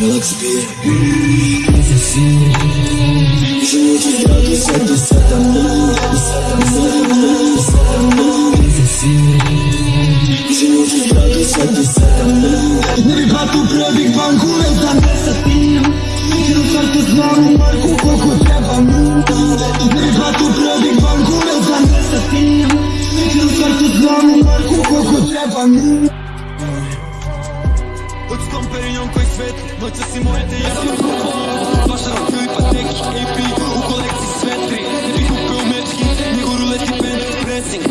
Ela que espia Junho de grau do céu do céu da mão Do céu da mão, do céu da mão Junho de grau do céu do céu da mão Ребяту пробіг банку занесати Через серце знову марку коку треба ну Ребяту пробіг банку занесати Через серце знову марку коку treba srpskom perinjom koji svet Noća si moje te jedan u Vaša rokil i patek, AP u kolekciji sve tri Ne bih upeo mečki, nego ruleti band pressing